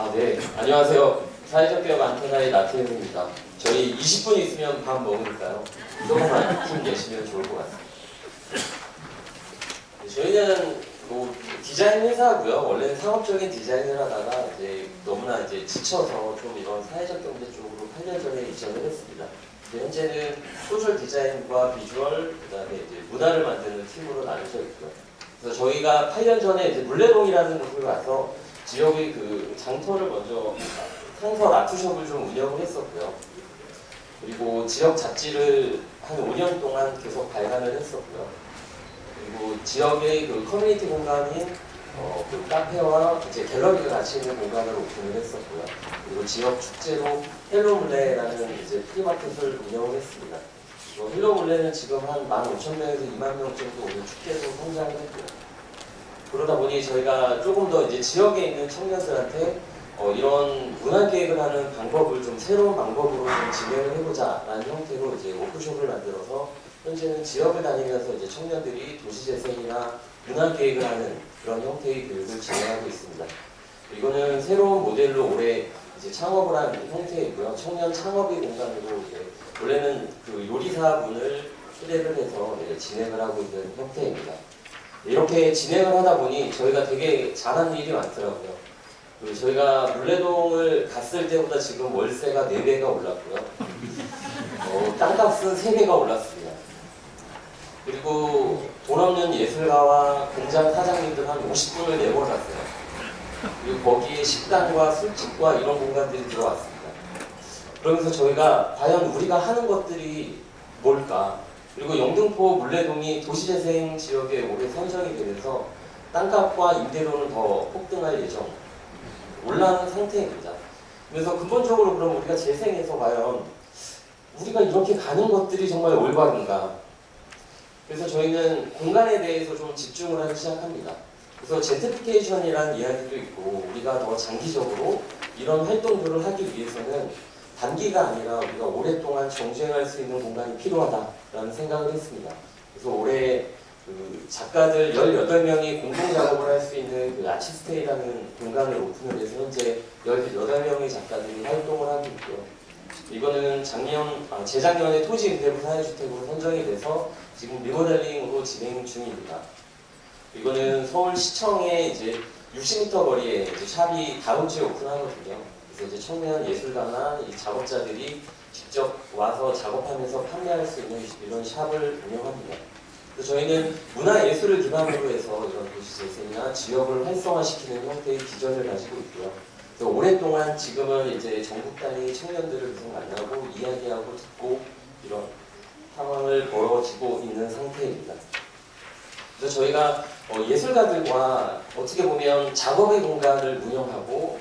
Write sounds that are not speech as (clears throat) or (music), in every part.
아, 네. 안녕하세요. 사회적 개혁 안테나의 나태현입니다. 저희 20분 있으면 밥 먹으니까요. 조금만 힘 내시면 좋을 것 같습니다. 네, 저희는 뭐 디자인 회사고요. 원래는 상업적인 디자인을 하다가 이제 너무나 이제 지쳐서 좀 이런 사회적 경제 쪽으로 8년 전에 이전을 했습니다. 현재는 소셜 디자인과 비주얼, 그다음에 이제 문화를 만드는 팀으로 나눠져 있고요. 그래서 저희가 8년 전에 이제 문래동이라는 곳을 가서 지역의 그 장터를 먼저 상설 art shop을 좀 운영을 했었고요. 그리고 지역 잡지를 한 5년 동안 계속 발간을 했었고요. 그리고 지역의 그 커뮤니티 공간인 어, 그 카페와 이제 갤러리가 같이 있는 공간을 오픈을 했었고요. 그리고 지역 축제로 헬로문래라는 이제 프리마켓을 운영을 했습니다. 어, 헬로물레는 지금 한 15,000명에서 2만 명 정도 오는 축제로 성장을 했고요. 그러다 보니 저희가 조금 더 이제 지역에 있는 청년들한테 어, 이런 문화 계획을 하는 방법을 좀 새로운 방법으로 좀 진행을 해보자라는 형태로 이제 워크숍을 만들어서 현재는 지역을 다니면서 이제 청년들이 도시재생이나 문화 계획을 하는 그런 형태의 교육을 진행하고 있습니다. 이거는 새로운 모델로 올해 이제 창업을 한 형태이고요. 청년 창업의 공간으로 이제 원래는 그 요리사분을 초대를 해서 진행을 하고 있는 형태입니다. 이렇게 진행을 하다 보니 저희가 되게 잘하는 일이 많더라고요. 그 저희가 물레동을 갔을 때보다 지금 월세가 4배가 올랐고요. 어, 땅값은 3배가 올랐습니다. 그리고 돈 없는 예술가와 공장 사장님들 한 50분을 내몰았어요. 그리고 거기에 식당과 술집과 이런 공간들이 들어왔습니다. 그러면서 저희가 과연 우리가 하는 것들이 뭘까? 그리고 영등포 물레동이 도시재생 지역에 올해 선정이 되면서 땅값과 임대료는 더 폭등할 예정 올라가는 상태입니다. 그래서 근본적으로 그럼 우리가 재생해서 과연 우리가 이렇게 가는 것들이 정말 올바른가? 그래서 저희는 공간에 대해서 좀 집중을 하기 시작합니다. 그래서 젠트피케이션이라는 이야기도 있고 우리가 더 장기적으로 이런 활동들을 하기 위해서는 단기가 아니라 우리가 오랫동안 정주행할 수 있는 공간이 필요하다라는 생각을 했습니다. 그래서 올해 그 작가들 18명이 공동 작업을 할 수 있는 그 아치스테이라는 공간을 오픈을 해서 현재 18명의 작가들이 활동을 하고 있고요. 이거는 작년, 아, 재작년에 토지 임대부 사회주택으로 선정이 돼서 지금 리모델링으로 진행 중입니다. 이거는 서울시청에 이제 60m 거리에 이제 샵이 다음 주에 오픈하거든요. 이제 청년 예술가나 이 작업자들이 직접 와서 작업하면서 판매할 수 있는 이런 샵을 운영합니다. 그래서 저희는 문화예술을 기반으로 해서 이런 도시재생이나 지역을 활성화시키는 형태의 비전을 가지고 있고요. 그래서 오랫동안 지금은 이제 전국 단위 청년들을 계속 만나고 이야기하고 듣고 이런 상황을 벌어지고 있는 상태입니다. 그래서 저희가 어, 예술가들과 어떻게 보면 작업의 공간을 운영하고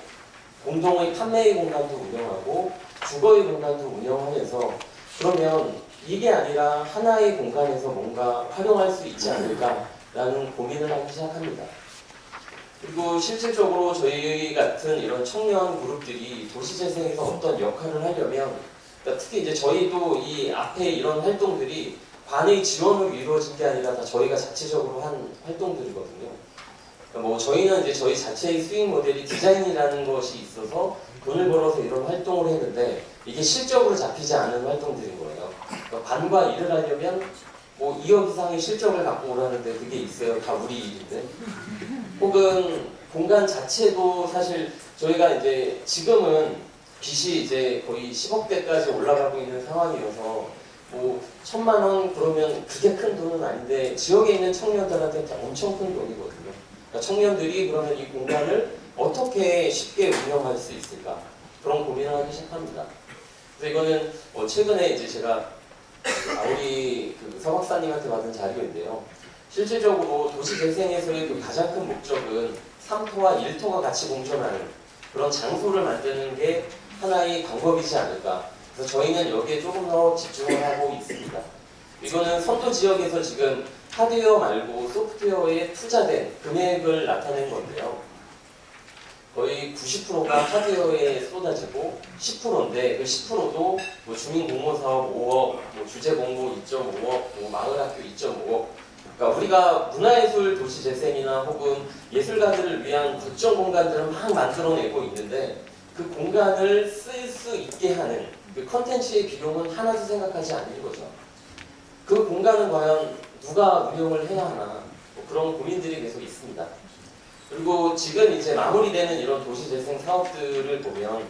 공동의 판매의 공간도 운영하고 주거의 공간도 운영하면서 그러면 이게 아니라 하나의 공간에서 뭔가 활용할 수 있지 않을까라는 고민을 하기 시작합니다. 그리고 실질적으로 저희 같은 이런 청년 그룹들이 도시재생에서 어떤 역할을 하려면 그러니까 특히 이제 저희도 이 앞에 이런 활동들이 반의 지원으로 이루어진 게 아니라 다 저희가 자체적으로 한 활동들이거든요. 그러니까 뭐 저희는 이제 저희 자체의 수익 모델이 디자인이라는 것이 있어서 돈을 벌어서 이런 활동을 했는데 이게 실적으로 잡히지 않은 활동들인 거예요. 그러니까 반과 일을 하려면 뭐 2억 이상의 실적을 갖고 오라는데 그게 있어요. 다 우리 일인데. 혹은 공간 자체도 사실 저희가 이제 지금은 빚이 이제 거의 10억대까지 올라가고 있는 상황이어서 뭐 천만 원 그러면 그게 큰 돈은 아닌데 지역에 있는 청년들한테 엄청 큰 돈이거든요. 그러니까 청년들이 그러면 이 공간을 어떻게 쉽게 운영할 수 있을까 그런 고민을 하기 시작합니다. 그래서 이거는 뭐 최근에 이제 제가 아우리 그 서 박사님한테 받은 자료인데요. 실질적으로 도시 재생에서의 그 가장 큰 목적은 3토와 1토가 같이 공존하는 그런 장소를 만드는 게 하나의 방법이지 않을까. 그래서 저희는 여기에 조금 더 집중을 하고 있습니다. 이거는 선도 지역에서 지금 하드웨어 말고 소프트웨어에 투자된 금액을 나타낸 건데요. 거의 90%가 하드웨어에 쏟아지고 10%인데 그 10%도 뭐 주민공모사업 5억, 뭐 주제공모 2.5억, 뭐 마을학교 2.5억 그러니까 우리가 문화예술 도시재생이나 혹은 예술가들을 위한 거점 공간들을 막 만들어내고 있는데 그 공간을 쓸 수 있게 하는 그 컨텐츠의 비용은 하나도 생각하지 않는 거죠. 그 공간은 과연 누가 운영을 해야 하나 뭐 그런 고민들이 계속 있습니다. 그리고 지금 이제 마무리되는 이런 도시재생 사업들을 보면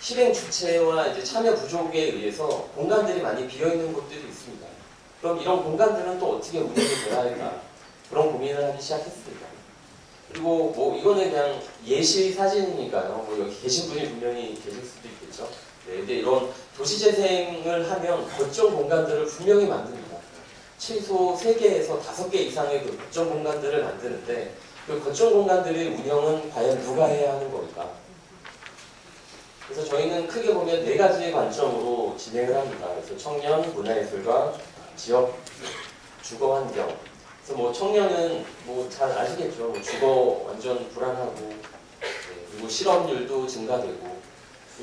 실행 주체와 이제 참여 부족에 의해서 공간들이 많이 비어 있는 곳들이 있습니다. 그럼 이런 공간들은 또 어떻게 운영이 돼야 할까? 그런 고민을 하기 시작했습니다. 그리고 뭐 이거는 그냥 예시 사진이니까요. 뭐 여기 계신 분이 분명히 계실 수도 있겠죠. 네, 근데 이런 도시재생을 하면 거점 공간들을 분명히 만듭니다. 최소 3개에서 5개 이상의 그 거점 공간들을 만드는데 그 거점 공간들의 운영은 과연 누가 해야 하는 걸까? 그래서 저희는 크게 보면 네 가지의 관점으로 진행을 합니다. 그래서 청년, 문화예술가, 지역, 주거 환경. 그래서 뭐 청년은 뭐 잘 아시겠죠. 뭐 주거 완전 불안하고 네, 그리고 실업률도 증가되고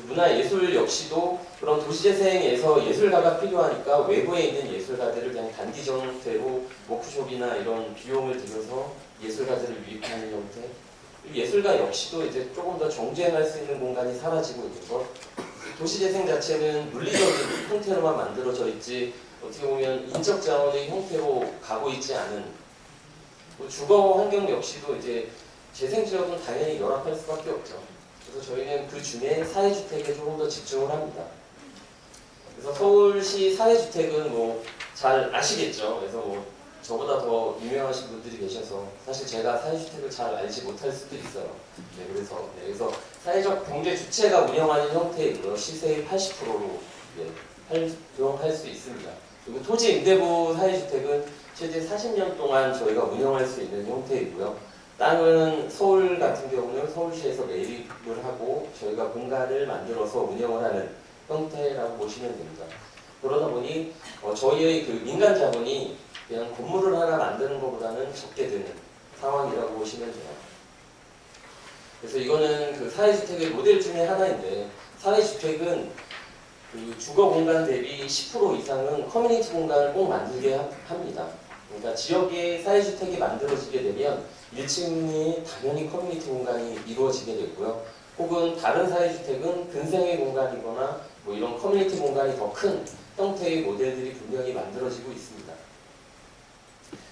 문화예술 역시도 그런 도시재생에서 예술가가 필요하니까 외부에 있는 예술가들을 그냥 단기 형태로 워크숍이나 이런 비용을 들여서 예술가들을 유입하는 형태. 예술가 역시도 이제 조금 더 정주행할 수 있는 공간이 사라지고 것. 도시재생 자체는 물리적인 형태로만 만들어져 있지 어떻게 보면 인적 자원의 형태로 가고 있지 않은. 뭐 주거 환경 역시도 이제 재생 지역은 당연히 열악할 수밖에 없죠. 그래서 저희는 그 중에 사회주택에 조금 더 집중을 합니다. 그래서 서울시 사회주택은 뭐 잘 아시겠죠. 그래서 뭐 저보다 더 유명하신 분들이 계셔서 사실 제가 사회주택을 잘 알지 못할 수도 있어요. 네, 그래서 네, 그래서 사회적 경제 주체가 운영하는 형태이고요. 시세의 80%로 네, 활용할 수 있습니다. 그리고 토지 임대부 사회주택은 최대 40년 동안 저희가 운영할 수 있는 형태이고요. 땅은 서울 같은 경우는 서울시에서 매립을 하고 저희가 공간을 만들어서 운영을 하는 형태라고 보시면 됩니다. 그러다 보니 어, 저희의 그 민간 자본이 그냥 건물을 하나 만드는 것보다는 적게 드는 상황이라고 보시면 돼요. 그래서 이거는 그 사회주택의 모델 중에 하나인데 사회주택은 그 주거 공간 대비 10% 이상은 커뮤니티 공간을 꼭 만들게 하- 합니다. 그러니까 지역에 사회주택이 만들어지게 되면 1층이 당연히 커뮤니티 공간이 이루어지게 되고요. 혹은 다른 사회주택은 근생의 공간이거나 뭐 이런 커뮤니티 공간이 더 큰 형태의 모델들이 분명히 만들어지고 있습니다.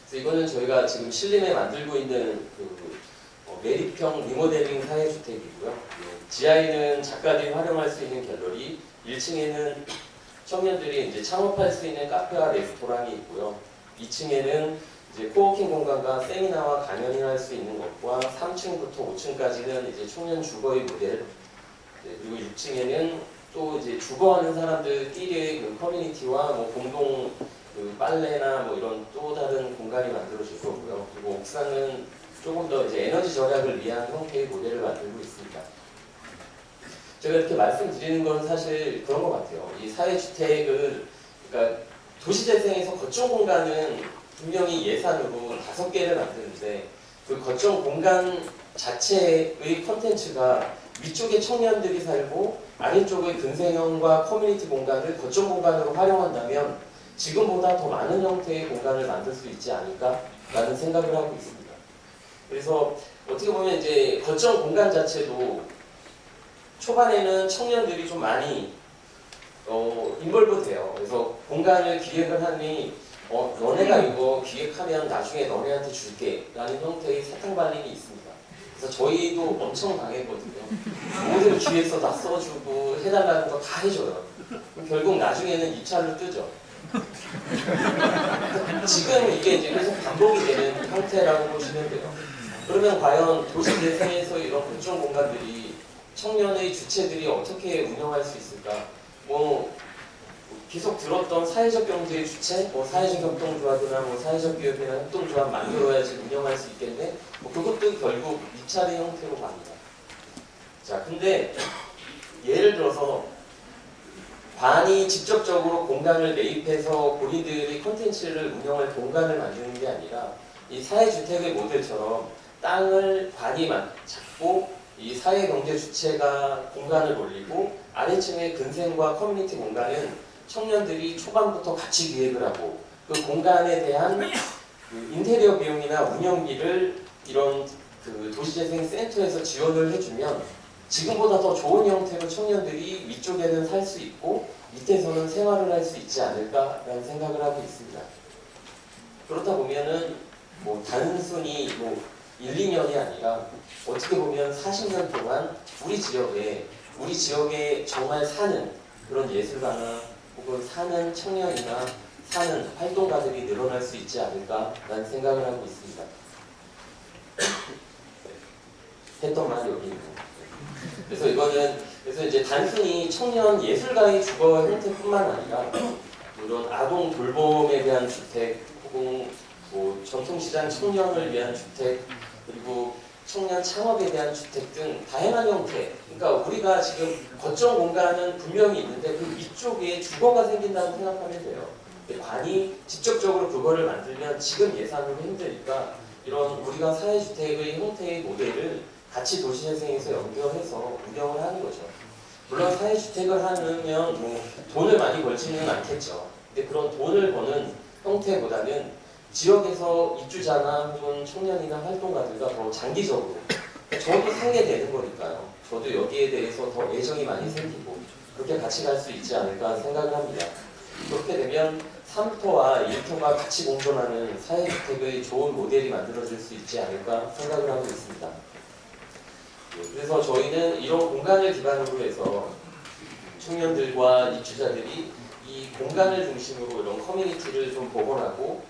그래서 이거는 저희가 지금 신림에 만들고 있는 그 어, 매립형 리모델링 사회주택이고요. 예, 지하에는 작가들이 활용할 수 있는 갤러리, 1층에는 청년들이 이제 창업할 수 있는 카페와 레스토랑이 있고요. 2층에는 이제 코워킹 공간과 세미나와 강연을 할 수 있는 것과 3층부터 5층까지는 이제 청년 주거의 모델, 네, 그리고 6층에는 또 이제 주거하는 사람들끼리의 그 커뮤니티와 뭐 공동 그 빨래나 뭐 이런 또 다른 공간이 만들어질 거고요. 그리고 옥상은 조금 더 이제 에너지 절약을 위한 형태의 모델을 만들고 있습니다. 제가 이렇게 말씀드리는 건 사실 그런 것 같아요. 이 사회주택을 그러니까 도시재생에서 거점 공간은 분명히 예산으로 다섯 개를 만드는데 그 거점 공간 자체의 컨텐츠가 위쪽에 청년들이 살고 아래쪽의 근생형과 커뮤니티 공간을 거점 공간으로 활용한다면 지금보다 더 많은 형태의 공간을 만들 수 있지 않을까라는 생각을 하고 있습니다. 그래서 어떻게 보면 이제 거점 공간 자체도 초반에는 청년들이 좀 많이 어, 인벌브 돼요. 그래서 공간을 기획을 하니 어, 너네가 이거 기획하면 나중에 너네한테 줄게 라는 형태의 사탕 발림이 있습니다. 그래서 저희도 엄청 당했거든요. 모든 기획서 다 써주고 해달라는 거 다 해줘요. 그럼 결국 나중에는 입찰로 뜨죠. 지금 이게 이제 계속 반복이 되는 형태라고 보시면 돼요. 그러면 과연 도시 대생에서 이런 공정 공간들이 청년의 주체들이 어떻게 운영할 수 있을까? 뭐 계속 들었던 사회적 경제의 주체, 뭐 사회적 협동조합이나 뭐 사회적 기업이나 협동조합 만들어야지 운영할 수 있겠네. 뭐 그것도 결국 입찰의 형태로 갑니다. 자, 근데 예를 들어서 반이 직접적으로 공간을 매입해서 본인들이 콘텐츠를 운영할 공간을 만드는 게 아니라 이 사회주택의 모델처럼 땅을 만- 잡고 이 사회 경제 주체가 공간을 올리고 아래층의 근생과 커뮤니티 공간은 청년들이 초반부터 같이 기획을 하고 그 공간에 대한 그 인테리어 비용이나 운영비를 이런 그 도시재생센터에서 지원을 해주면 지금보다 더 좋은 형태로 청년들이 위쪽에는 살 수 있고 밑에서는 생활을 할 수 있지 않을까라는 생각을 하고 있습니다. 그렇다 보면은 뭐 단순히 뭐 1, 2년이 아니라 어떻게 보면 40년 동안 우리 지역에 우리 지역에 정말 사는 그런 예술가나 혹은 사는 청년이나 사는 활동가들이 늘어날 수 있지 않을까라는 생각을 하고 있습니다. (coughs) 했던 말 여기 있고. 그래서 이거는 그래서 이제 단순히 청년 예술가의 주거 형태뿐만 아니라 이런 아동 돌봄에 대한 주택 혹은 뭐 전통시장 청년을 위한 주택 그리고 청년 창업에 대한 주택 등 다양한 형태. 그러니까 우리가 지금 거점 공간은 분명히 있는데 그 위쪽에 주거가 생긴다고 생각하면 돼요. 관이 직접적으로 그거를 만들면 지금 예산으로 힘드니까 이런 우리가 사회주택의 형태의 모델을 같이 도시재생에서 연결해서 운영을 하는 거죠. 물론 사회주택을 하면 뭐 돈을 많이 벌지는 않겠죠. 근데 그런 돈을 버는 형태보다는 지역에서 입주자나 혹은 청년이나 활동가들과 더 장기적으로 저도 살게 되는 거니까요. 저도 여기에 대해서 더 애정이 많이 생기고 그렇게 같이 갈 수 있지 않을까 생각을 합니다. 그렇게 되면 3터와 1터가 같이 공존하는 사회주택의 좋은 모델이 만들어질 수 있지 않을까 생각을 하고 있습니다. 예, 그래서 저희는 이런 공간을 기반으로 해서 청년들과 입주자들이 이 공간을 중심으로 이런 커뮤니티를 좀 복원하고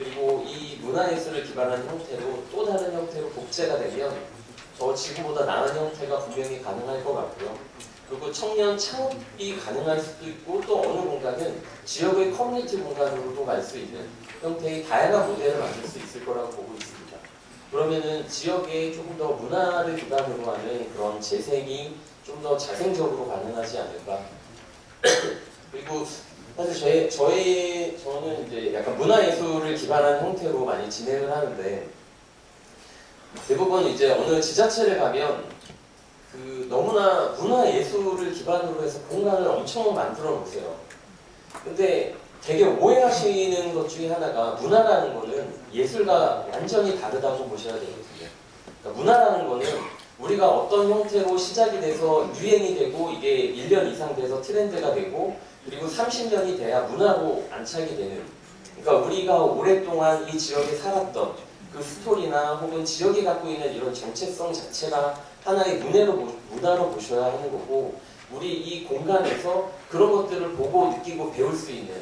그리고 이 문화예술을 기반한 형태로 또 다른 형태로 복제가 되면 저 지금보다 나은 형태가 분명히 가능할 것 같고요. 그리고 청년 창업이 가능할 수도 있고 또 어느 공간은 지역의 커뮤니티 공간으로도 갈 수 있는 형태의 다양한 모델을 만들 수 있을 거라고 보고 있습니다. 그러면은 지역에 조금 더 문화를 기반으로 하는 그런 재생이 좀 더 자생적으로 가능하지 않을까. (clears throat) 그리고 사실 저희, 저희 저는 이제 약간 문화예술을 기반한 형태로 많이 진행을 하는데 대부분 이제 어느 지자체를 가면 그 너무나 문화예술을 기반으로 해서 공간을 엄청 만들어 놓으세요. 근데 되게 오해하시는 것 중에 하나가 문화라는 거는 예술과 완전히 다르다고 보셔야 되거든요. 그러니까 문화라는 거는 우리가 어떤 형태로 시작이 돼서 유행이 되고 이게 1년 이상 돼서 트렌드가 되고 그리고 30년이 돼야 문화로 안착이 되는 그러니까 우리가 오랫동안 이 지역에 살았던 그 스토리나 혹은 지역이 갖고 있는 이런 정체성 자체가 하나의 문화로, 보- 문화로 보셔야 하는 거고 우리 이 공간에서 그런 것들을 보고 느끼고 배울 수 있는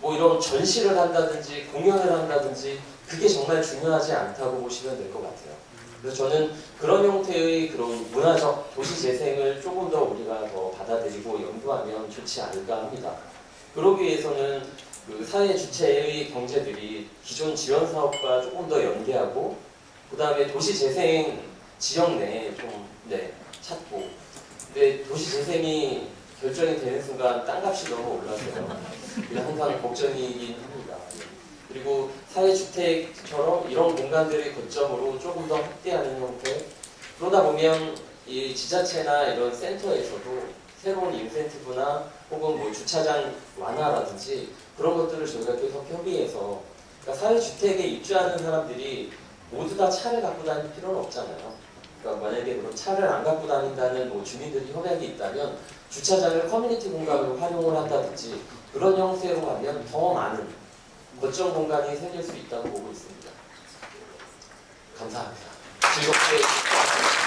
뭐 이런 전시를 한다든지 공연을 한다든지 그게 정말 중요하지 않다고 보시면 될 것 같아요. 그래서 저는 그런 형태의 그런 문화적 도시 재생을 조금 더 우리가 더 받아들이고 연구하면 좋지 않을까 합니다. 그러기 위해서는 그 사회 주체의 경제들이 기존 지원 사업과 조금 더 연계하고 그 다음에 도시 재생 지역 내에 좀 네, 찾고 근데 도시 재생이 결정이 되는 순간 땅값이 너무. 이게 항상 걱정이긴 합니다. 그리고 사회주택처럼 이런 공간들의 거점으로 조금 더 확대하는 형태 그러다 보면 이 지자체나 이런 센터에서도 새로운 인센티브나 혹은 뭐 주차장 완화라든지 그런 것들을 저희가 계속 협의해서 그러니까 사회주택에 입주하는 사람들이 모두 다 차를 갖고 다닐 필요는 없잖아요. 그러니까 만약에 그런 차를 안 갖고 다닌다는 뭐 주민들이 협약이 있다면 주차장을 커뮤니티 공간으로 활용을 한다든지 그런 형태로 가면 더 많은 거점 공간이 생길 수 있다고 보고 있습니다. 감사합니다. 즐겁게